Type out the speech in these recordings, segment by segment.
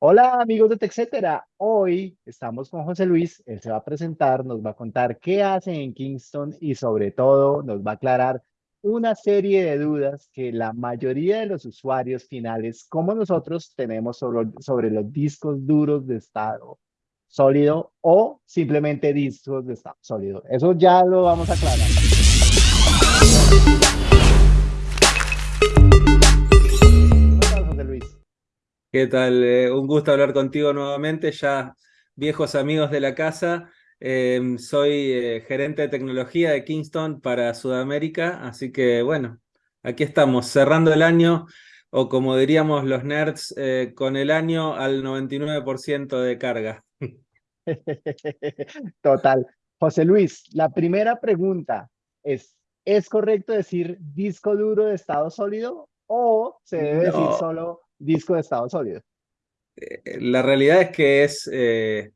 Hola amigos de TechCetera, hoy estamos con José Luis, él se va a presentar, nos va a contar qué hace en Kingston y sobre todo nos va a aclarar una serie de dudas que la mayoría de los usuarios finales, como nosotros, tenemos sobre, sobre los discos duros de estado sólido o simplemente discos de estado sólido. Eso ya lo vamos a aclarar. ¿Qué tal? Eh, un gusto hablar contigo nuevamente, ya viejos amigos de la casa. Em, soy eh, gerente de tecnología de Kingston para Sudamérica, así que bueno, aquí estamos, cerrando el año, o como diríamos los nerds, eh, con el año al 99% de carga. Total. José Luis, la primera pregunta es, ¿es correcto decir disco duro de estado sólido o se debe decir solo disco de estado sólido? Eh, la realidad es que es eh,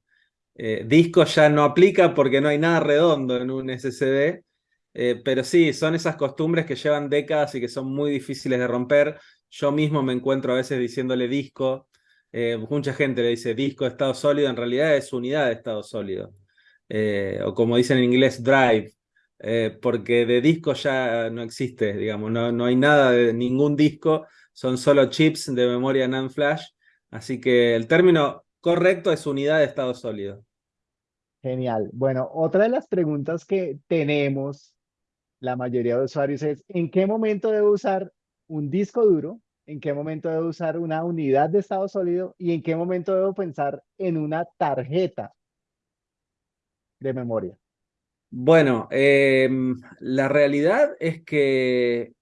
eh, disco ya no aplica porque no hay nada redondo en un SSD, pero sí, son esas costumbres que llevan décadas y que son muy difíciles de romper. Yo mismo me encuentro a veces diciéndole disco, mucha gente le dice disco de estado sólido, en realidad es unidad de estado sólido, o como dicen en inglés, drive, porque de disco ya no existe, digamos, no, no hay nada de ningún disco, son solo chips de memoria NAND flash, así que el término correcto es unidad de estado sólido. Genial. Bueno, otra de las preguntas que tenemos la mayoría de usuarios es ¿en qué momento debo usar un disco duro? ¿En qué momento debo usar una unidad de estado sólido? ¿Y en qué momento debo pensar en una tarjeta de memoria? Bueno, em, la realidad es que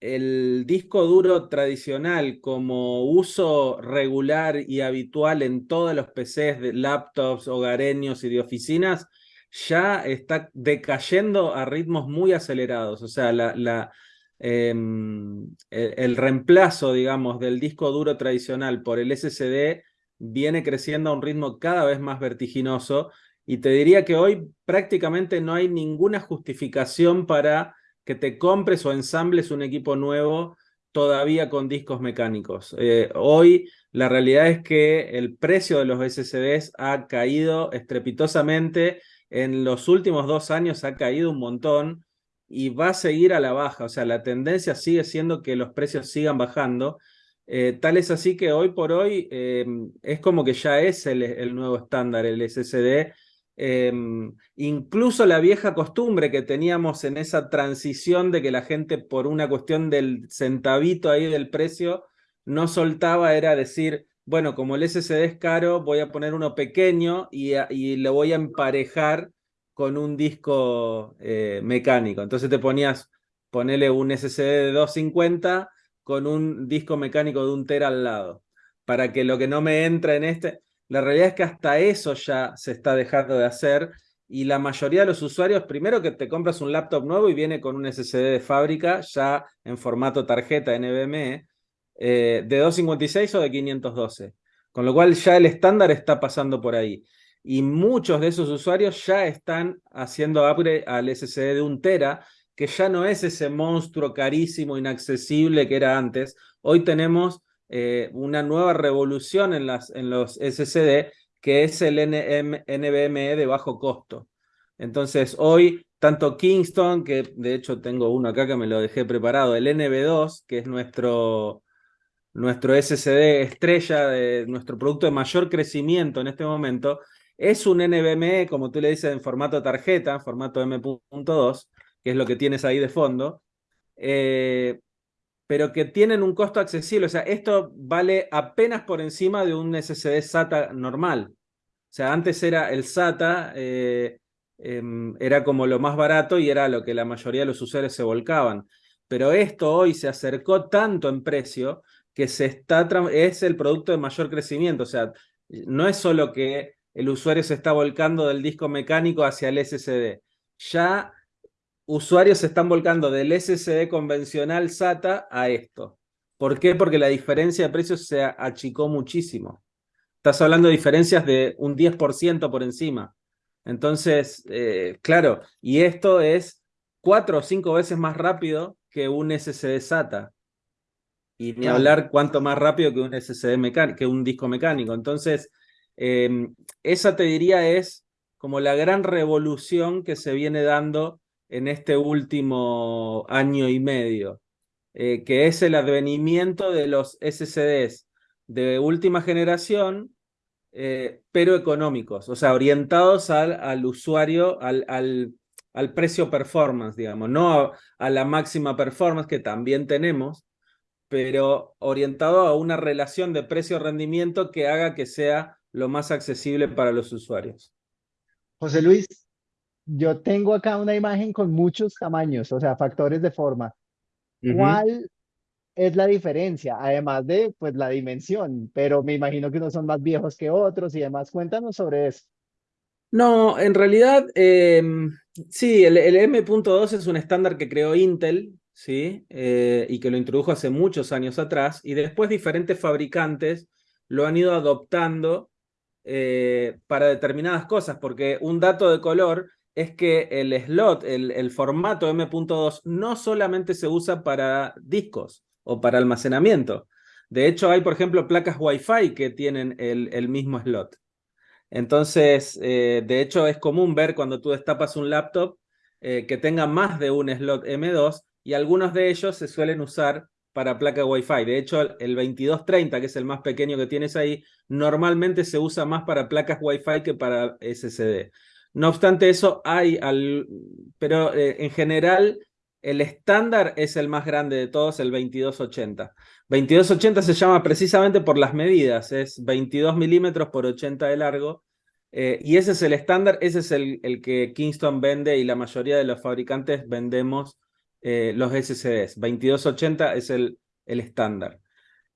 el disco duro tradicional como uso regular y habitual en todos los PCs de laptops, hogareños y de oficinas, ya está decayendo a ritmos muy acelerados. O sea, la, em, el, reemplazo, digamos, del disco duro tradicional por el SSD viene creciendo a un ritmo cada vez más vertiginoso y te diría que hoy prácticamente no hay ninguna justificación para que te compres o ensambles un equipo nuevo todavía con discos mecánicos. Eh, hoy la realidad es que el precio de los SSDs ha caído estrepitosamente, en los últimos dos años ha caído un montón y va a seguir a la baja, o sea, la tendencia sigue siendo que los precios sigan bajando, eh, tal es así que hoy por hoy eh, es como que ya es el, el nuevo estándar, el SSD, Em, incluso la vieja costumbre que teníamos en esa transición de que la gente por una cuestión del centavito ahí del precio no soltaba era decir, bueno, como el SSD es caro, voy a poner uno pequeño y, y lo voy a emparejar con un disco eh, mecánico. Entonces te ponías, ponele un SSD de 250 con un disco mecánico de un tera al lado, para que lo que no me entra en este... La realidad es que hasta eso ya se está dejando de hacer y la mayoría de los usuarios, primero que te compras un laptop nuevo y viene con un SSD de fábrica ya en formato tarjeta NVMe eh, de 256 o de 512. Con lo cual ya el estándar está pasando por ahí. Y muchos de esos usuarios ya están haciendo upgrade al SSD de un tera, que ya no es ese monstruo carísimo, inaccesible que era antes. Hoy tenemos eh, una nueva revolución en, las, en los SSD, que es el NVMe de bajo costo. Entonces, hoy, tanto Kingston, que de hecho tengo uno acá que me lo dejé preparado, el NV2, que es nuestro, nuestro SSD estrella, de nuestro producto de mayor crecimiento en este momento, es un NVMe, como tú le dices, en formato tarjeta, formato M.2, que es lo que tienes ahí de fondo, eh, pero que tienen un costo accesible. O sea, esto vale apenas por encima de un SSD SATA normal. O sea, antes era el SATA, eh, em, era como lo más barato y era lo que la mayoría de los usuarios se volcaban. Pero esto hoy se acercó tanto en precio que se está es el producto de mayor crecimiento. O sea, no es solo que el usuario se está volcando del disco mecánico hacia el SSD. Ya usuarios se están volcando del SSD convencional SATA a esto. ¿Por qué? Porque la diferencia de precios se achicó muchísimo. Estás hablando de diferencias de un 10% por encima. Entonces, eh, claro, y esto es cuatro o cinco veces más rápido que un SSD SATA. Y ni hablar cuánto más rápido que un SSD mecánico, que un disco mecánico. Entonces, em, esa te diría es como la gran revolución que se viene dando en este último año y medio, eh, que es el advenimiento de los SSDs de última generación, eh, pero económicos, o sea, orientados al, al usuario, al, al, al, precio performance, digamos, no a, a la máxima performance que también tenemos, pero orientado a una relación de precio-rendimiento que haga que sea lo más accesible para los usuarios. José Luis, yo tengo acá una imagen con muchos tamaños, o sea, factores de forma. ¿Cuál es la diferencia? Además de, pues, la dimensión, pero me imagino que unos son más viejos que otros y demás. Cuéntanos sobre eso. No, en realidad, eh, sí, el, el M.2 es un estándar que creó Intel, ¿sí? Eh, y que lo introdujo hace muchos años atrás, y después diferentes fabricantes lo han ido adoptando eh, para determinadas cosas, porque un dato de color es que el slot, el, formato M.2, no solamente se usa para discos o para almacenamiento. De hecho, hay, por ejemplo, placas Wi-Fi que tienen el, el mismo slot. Entonces, eh, de hecho, es común ver cuando tú destapas un laptop eh, que tenga más de un slot M2 y algunos de ellos se suelen usar para placa Wi-Fi. De hecho, el 2230, que es el más pequeño que tienes ahí, normalmente se usa más para placas Wi-Fi que para SSD. No obstante eso, hay, al, pero eh, en general el estándar es el más grande de todos, el 2280. 2280 se llama precisamente por las medidas, es 22 milímetros por 80 de largo, eh, y ese es el estándar, ese es el, el, que Kingston vende y la mayoría de los fabricantes vendemos eh, los SSDs. 2280 es el, el estándar.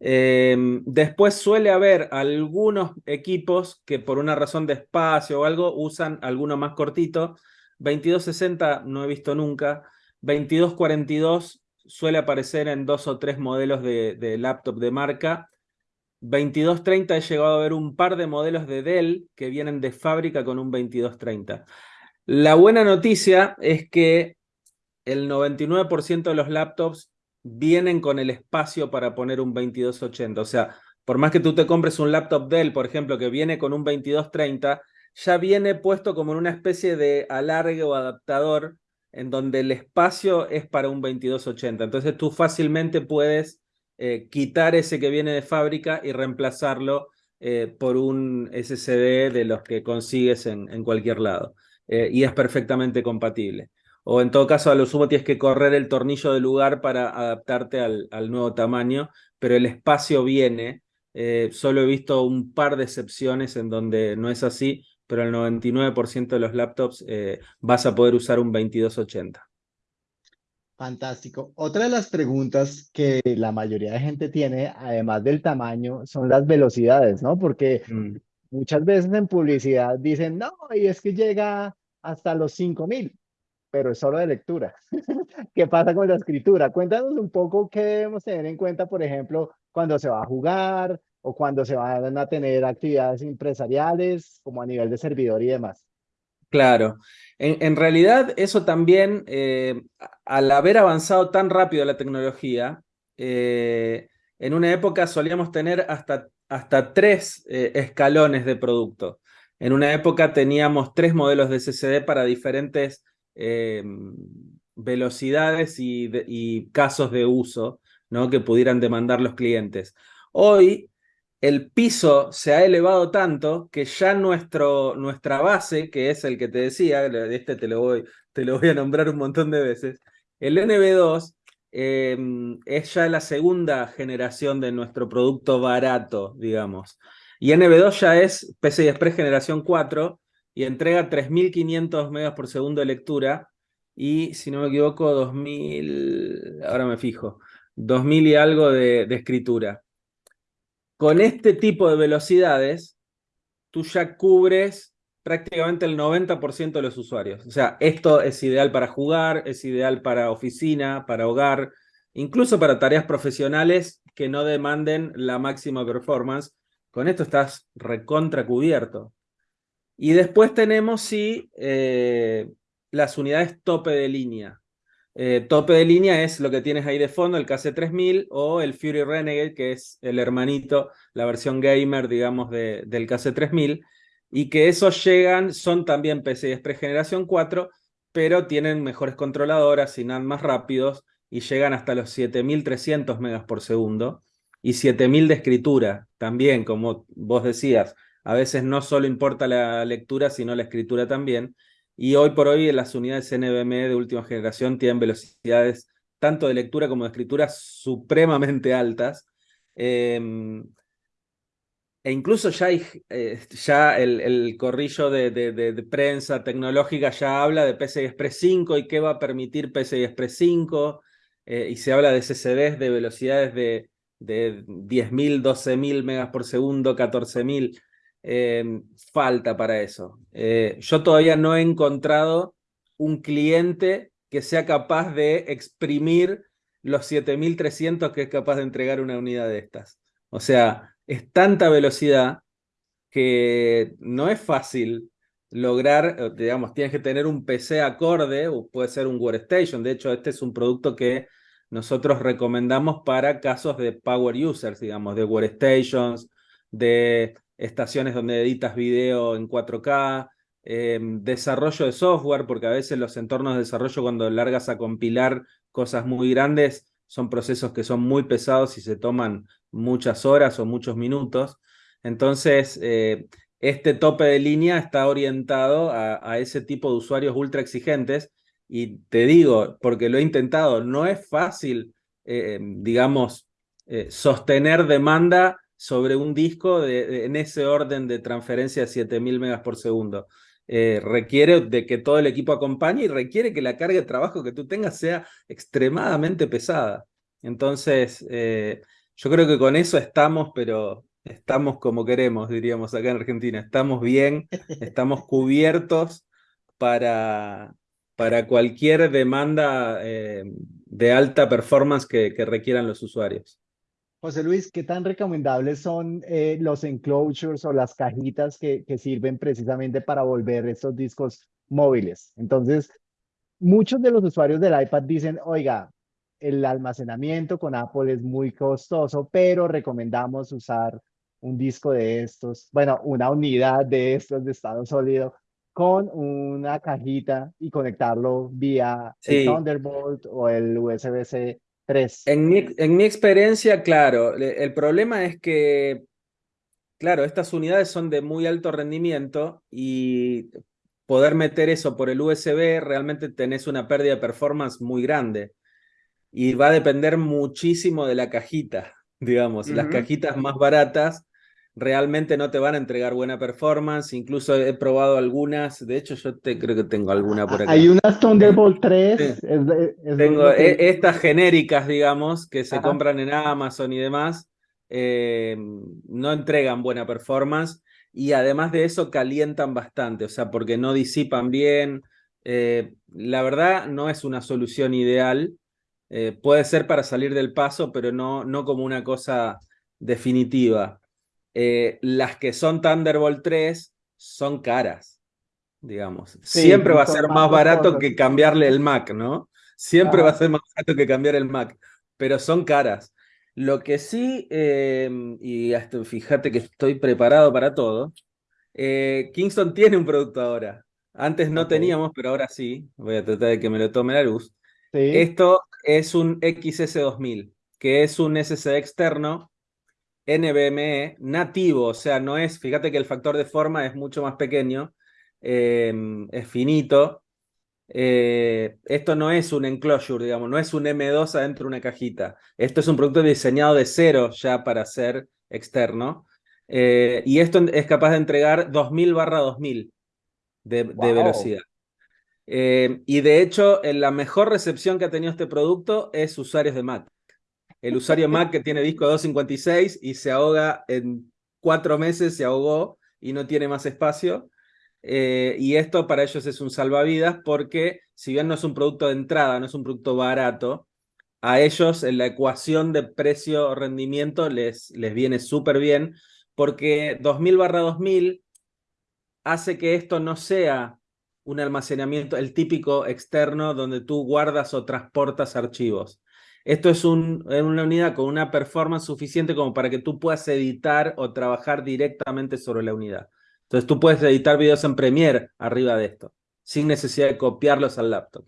Eh, después suele haber algunos equipos que por una razón de espacio o algo usan alguno más cortito. 2260 no he visto nunca. 2242 suele aparecer en dos o tres modelos de, de laptop de marca. 2230 he llegado a ver un par de modelos de Dell que vienen de fábrica con un 2230. La buena noticia es que el 99% de los laptops vienen con el espacio para poner un 2280. O sea, por más que tú te compres un laptop Dell, por ejemplo, que viene con un 2230, ya viene puesto como en una especie de alargue o adaptador en donde el espacio es para un 2280. Entonces tú fácilmente puedes eh, quitar ese que viene de fábrica y reemplazarlo eh, por un SSD de los que consigues en, cualquier lado. Eh, y es perfectamente compatible o en todo caso a lo sumo tienes que correr el tornillo del lugar para adaptarte al, al nuevo tamaño, pero el espacio viene. Eh, solo he visto un par de excepciones en donde no es así, pero el 99% de los laptops eh, vas a poder usar un 2280. Fantástico. Otra de las preguntas que la mayoría de gente tiene, además del tamaño, son las velocidades, ¿no? Porque mm. muchas veces en publicidad dicen, no, y es que llega hasta los 5000 pero es solo de lectura. ¿Qué pasa con la escritura? Cuéntanos un poco qué debemos tener en cuenta, por ejemplo, cuando se va a jugar o cuando se van a tener actividades empresariales, como a nivel de servidor y demás. Claro, en, realidad eso también, eh, al haber avanzado tan rápido la tecnología, eh, en una época solíamos tener hasta, hasta tres eh, escalones de producto. En una época teníamos tres modelos de SSD para diferentes eh, velocidades y, casos de uso ¿no? que pudieran demandar los clientes. Hoy el piso se ha elevado tanto que ya nuestro, nuestra base, que es el que te decía, este te lo voy, te lo voy a nombrar un montón de veces, el NB2 eh, es ya la segunda generación de nuestro producto barato, digamos. Y NB2 ya es PCI Express generación 4, y entrega 3.500 megas por segundo de lectura y, si no me equivoco, 2.000, ahora me fijo, 2.000 y algo de, de escritura. Con este tipo de velocidades, tú ya cubres prácticamente el 90% de los usuarios. O sea, esto es ideal para jugar, es ideal para oficina, para hogar, incluso para tareas profesionales que no demanden la máxima performance. Con esto estás recontra cubierto. Y después tenemos, sí, eh, las unidades tope de línea. Eh, tope de línea es lo que tienes ahí de fondo, el KC3000 o el Fury Renegade, que es el hermanito, la versión gamer, digamos, de, del KC3000, y que esos llegan, son también PCI Express generación 4, pero tienen mejores controladoras, y más rápidos, y llegan hasta los 7300 megas por segundo, y 7000 de escritura, también, como vos decías, a veces no solo importa la lectura, sino la escritura también, y hoy por hoy las unidades NVMe de última generación tienen velocidades tanto de lectura como de escritura supremamente altas. Em, e incluso ya, hay, eh, ya el, corrillo de, prensa tecnológica ya habla de PCI Express 5 y qué va a permitir PCI Express 5, eh, y se habla de SSDs de velocidades de, de 10.000, 12.000 megas por segundo, 14.000. Em, falta para eso. Eh, yo todavía no he encontrado un cliente que sea capaz de exprimir los 7300 que es capaz de entregar una unidad de estas. O sea, es tanta velocidad que no es fácil lograr, digamos, tienes que tener un PC acorde, o puede ser un workstation. De hecho, este es un producto que nosotros recomendamos para casos de power users, digamos, de workstations, de estaciones donde editas video en 4K, em, desarrollo de software, porque a veces los entornos de desarrollo cuando largas a compilar cosas muy grandes son procesos que son muy pesados y se toman muchas horas o muchos minutos. Entonces, eh, este tope de línea está orientado a, ese tipo de usuarios ultra exigentes y te digo, porque lo he intentado, no es fácil, eh, digamos, eh, sostener demanda sobre un disco en ese orden de transferencia de 7000 megas por segundo. Eh, requiere de que todo el equipo acompañe y requiere que la carga de trabajo que tú tengas sea extremadamente pesada. Entonces, eh, yo creo que con eso estamos, pero estamos como queremos, diríamos acá en Argentina. Estamos bien, estamos cubiertos para, para cualquier demanda eh, de alta performance que requieran los usuarios. José Luis, ¿qué tan recomendables son eh, los enclosures o las cajitas que, que sirven precisamente para volver estos discos móviles? Entonces, muchos de los usuarios del iPad dicen, oiga, el almacenamiento con Apple es muy costoso, pero recomendamos usar un disco de estos, bueno, una unidad de estos de estado sólido con una cajita y conectarlo vía el Thunderbolt o el USB-C en mi, en mi experiencia, claro, el problema es que, claro, estas unidades son de muy alto rendimiento y poder meter eso por el USB realmente tenés una pérdida de performance muy grande. Y va a depender muchísimo de la cajita, digamos. Las cajitas más baratas realmente no te van a entregar buena performance. Incluso he probado algunas. De hecho, yo te, creo que tengo alguna por aquí. Hay unas Thunderbolt 3. tengo e, estas genéricas, digamos, que se compran en Amazon y demás. Eh, no entregan buena performance. Y además de eso, calientan bastante. O sea, porque no disipan bien. Eh, la verdad, no es una solución ideal. Eh, puede ser para salir del paso, pero no, no como una cosa definitiva. Eh, las que son Thunderbolt 3 son caras, digamos. Siempre va a ser más, barato que cambiarle el Mac, ¿no? Siempre va a ser más barato que cambiar el Mac, pero son caras. Lo que sí, em, y hasta fíjate que estoy preparado para todo, eh, Kingston tiene un producto ahora. Antes no teníamos, pero ahora sí. Voy a tratar de que me lo tome la luz. Esto es un XS2000, que es un SSD externo NVMe nativo, o sea, no es, fíjate que el factor de forma es mucho más pequeño, em, es finito. Eh, esto no es un enclosure, digamos, no es un M2 adentro de una cajita. Esto es un producto diseñado de cero ya para ser externo. Eh, y esto es capaz de entregar 2000 barra 2000 de, velocidad. Eh, y de hecho, la mejor recepción que ha tenido este producto es usuarios de Mac el usuario Mac que tiene disco 256 y se ahoga en cuatro meses, se ahogó y no tiene más espacio. Eh, y esto para ellos es un salvavidas porque si bien no es un producto de entrada, no es un producto barato, a ellos en la ecuación de precio-rendimiento les, les viene súper bien porque 2000 barra 2000 hace que esto no sea un almacenamiento, el típico externo donde tú guardas o transportas archivos. Esto es una unidad con una performance suficiente como para que tú puedas editar o trabajar directamente sobre la unidad. Entonces tú puedes editar videos en Premiere arriba de esto, sin necesidad de copiarlos al laptop.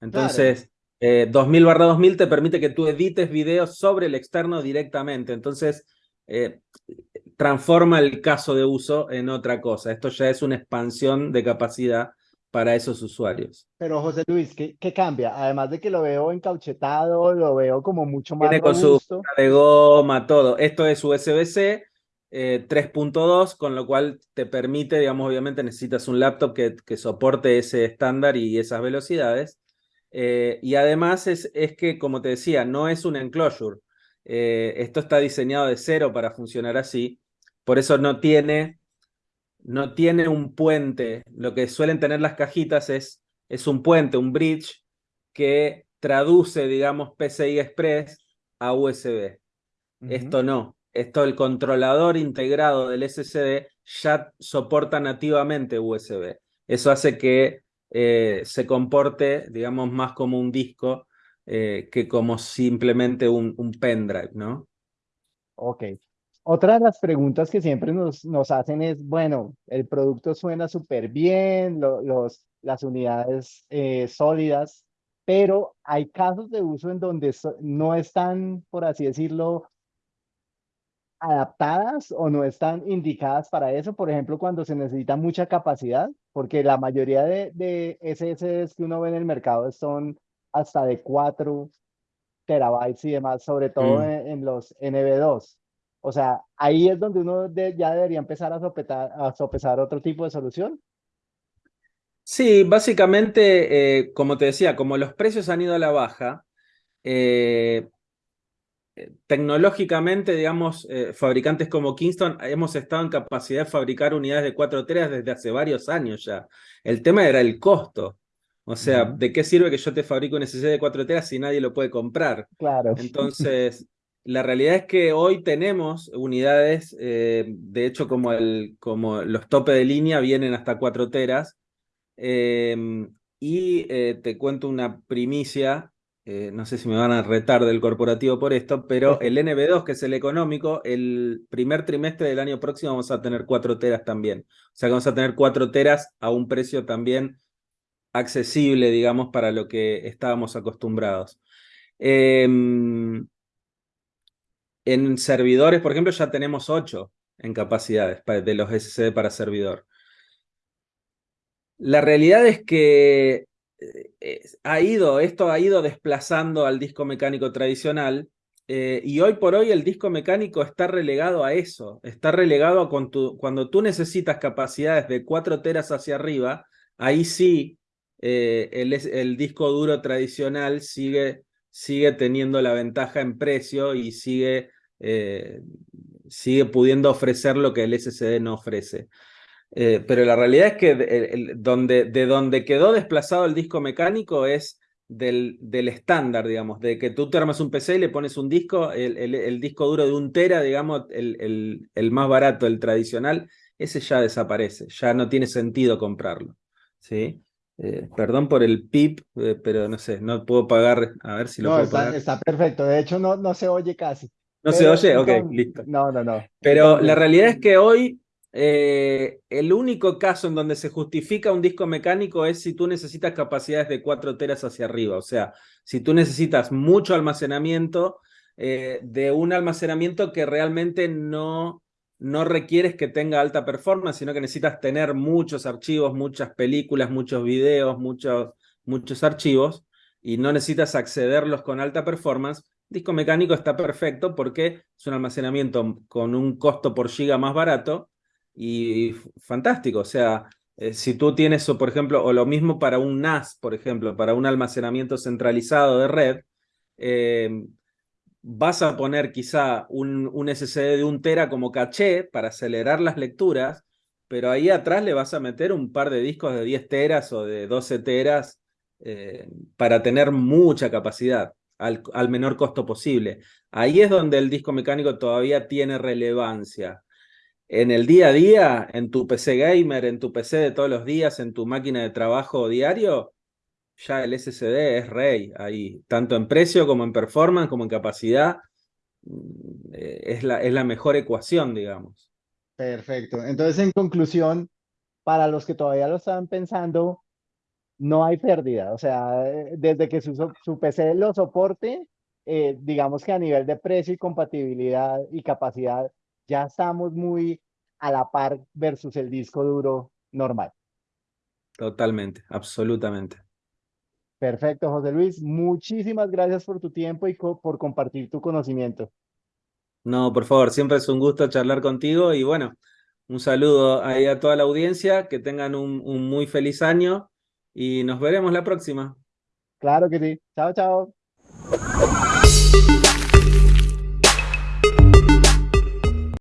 Entonces, 2000 eh, barra 2000 te permite que tú edites videos sobre el externo directamente. Entonces, eh, transforma el caso de uso en otra cosa. Esto ya es una expansión de capacidad para esos usuarios. Pero José Luis, ¿qué, cambia? Además de que lo veo encauchetado, lo veo como mucho más Tiene con su de goma, todo. Esto es USB-C 3.2, eh, con lo cual te permite, digamos, obviamente necesitas un laptop que, que soporte ese estándar y esas velocidades. Eh, y además es, es, que, como te decía, no es un enclosure. Eh, esto está diseñado de cero para funcionar así. Por eso no tiene no tiene un puente. Lo que suelen tener las cajitas es, es un puente, un bridge, que traduce, digamos, PCI Express a USB. Esto no. Esto, el controlador integrado del SSD ya soporta nativamente USB. Eso hace que eh, se comporte, digamos, más como un disco eh, que como simplemente un, un pendrive, ¿no? Ok. Otra de las preguntas que siempre nos, nos hacen es, bueno, el producto suena súper bien, los, las unidades eh, sólidas, pero hay casos de uso en donde no están, por así decirlo, adaptadas o no están indicadas para eso, por ejemplo, cuando se necesita mucha capacidad, porque la mayoría de, de SSDs que uno ve en el mercado son hasta de 4 terabytes y demás, sobre todo mm. en, en, los NB2. O sea, ahí es donde uno ya debería empezar a, a sopesar otro tipo de solución. Sí, básicamente, eh, como te decía, como los precios han ido a la baja, eh, eh, tecnológicamente, digamos, fabricantes como Kingston hemos estado en capacidad de fabricar unidades de 4 teras desde hace varios años ya. El tema era el costo. O sea, ¿de qué sirve que yo te fabrique un SSD de 4 teras si nadie lo puede comprar? Claro. Entonces, la realidad es que hoy tenemos unidades, eh, de hecho como, el, como los tope de línea vienen hasta 4 teras, em, y eh, te cuento una primicia, eh, no sé si me van a retar del corporativo por esto, pero el NB2, que es el económico, el primer trimestre del año próximo vamos a tener 4 teras también. O sea que vamos a tener 4 teras a un precio también accesible, digamos, para lo que estábamos acostumbrados. Em, en servidores, por ejemplo, ya tenemos 8 en capacidades de los SSD para servidor. La realidad es que eh, ha ido, esto ha ido desplazando al disco mecánico tradicional eh, y hoy por hoy el disco mecánico está relegado a eso, está relegado a cuando tú necesitas capacidades de 4 teras hacia arriba, ahí sí eh, el, el, disco duro tradicional sigue sigue teniendo la ventaja en precio y sigue, eh, sigue pudiendo ofrecer lo que el SSD no ofrece. Eh, pero la realidad es que donde, de donde quedó desplazado el disco mecánico es del, del estándar, digamos, de que tú te armas un PC y le pones un disco, el, el, disco duro de un tera, digamos, el, el, más barato, el tradicional, ese ya desaparece, ya no tiene sentido comprarlo. ¿sí? Eh, perdón por el pip, eh, pero no sé, no puedo pagar. A ver si lo puedo está, pagar. Está perfecto. De hecho, no, no se oye casi. ¿No se oye? Ok, listo. No, no, no. Pero la realidad es que hoy eh, el único caso en donde se justifica un disco mecánico es si tú necesitas capacidades de 4 teras hacia arriba. O sea, si tú necesitas mucho almacenamiento, de un almacenamiento que realmente no no requieres que tenga alta performance, sino que necesitas tener muchos archivos, muchas películas, muchos videos, muchos, muchos archivos, y no necesitas accederlos con alta performance. Disco mecánico está perfecto porque es un almacenamiento con un costo por giga más barato y fantástico. O sea, eh, si tú tienes, por ejemplo, o lo mismo para un NAS, por ejemplo, para un almacenamiento centralizado de red, eh, vas a poner quizá un, un, SSD de un tera como caché para acelerar las lecturas, pero ahí atrás le vas a meter un par de discos de 10 teras o de 12 teras eh, para tener mucha capacidad al, al, menor costo posible. Ahí es donde el disco mecánico todavía tiene relevancia. en el día a día, en tu PC gamer, en tu PC de todos los días, en tu máquina de trabajo diario, ya el SSD es rey ahí, tanto en precio como en performance, como en capacidad. Mm, eh, es la, es la mejor ecuación, digamos. Perfecto. Entonces, en conclusión, para los que todavía lo estaban pensando, no hay pérdida. O sea, eh, desde que su, su PC lo soporte, eh, digamos que a nivel de precio y compatibilidad y capacidad, ya estamos muy a la par versus el disco duro normal. Totalmente, absolutamente. Perfecto, José Luis. Muchísimas gracias por tu tiempo y por compartir tu conocimiento. No, por favor, siempre es un gusto charlar contigo y bueno, un saludo ahí a toda la audiencia, que tengan un, un muy feliz año y nos veremos la próxima. Claro que sí. Chao, chao.